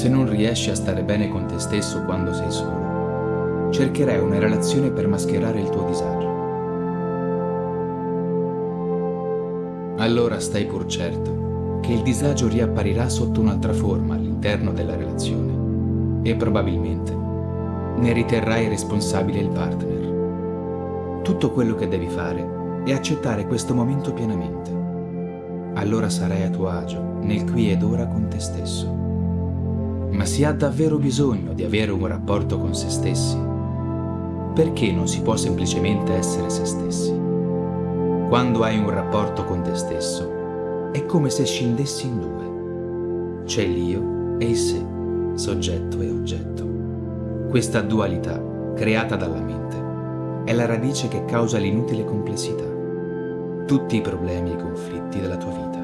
Se non riesci a stare bene con te stesso quando sei solo, cercherai una relazione per mascherare il tuo disagio. Allora stai pur certo che il disagio riapparirà sotto un'altra forma all'interno della relazione e probabilmente ne riterrai responsabile il partner. Tutto quello che devi fare è accettare questo momento pienamente. Allora sarai a tuo agio, nel qui ed ora con te stesso. Ma si ha davvero bisogno di avere un rapporto con se stessi? Perché non si può semplicemente essere se stessi? Quando hai un rapporto con te stesso, è come se scindessi in due. C'è l'io e il sé, soggetto e oggetto. Questa dualità, creata dalla mente, è la radice che causa l'inutile complessità, tutti i problemi e i conflitti della tua vita.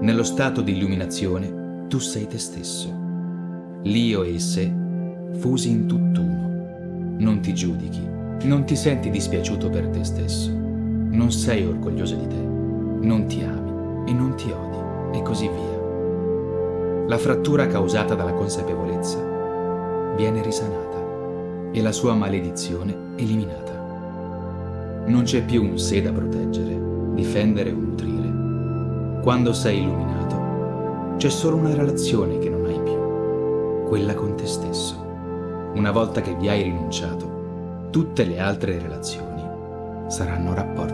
Nello stato di illuminazione, tu sei te stesso l'io e il sé, fusi in tutt'uno. Non ti giudichi, non ti senti dispiaciuto per te stesso, non sei orgoglioso di te, non ti ami e non ti odi, e così via. La frattura causata dalla consapevolezza viene risanata e la sua maledizione eliminata. Non c'è più un sé da proteggere, difendere o nutrire. Quando sei illuminato, c'è solo una relazione che quella con te stesso. Una volta che vi hai rinunciato, tutte le altre relazioni saranno rapporti.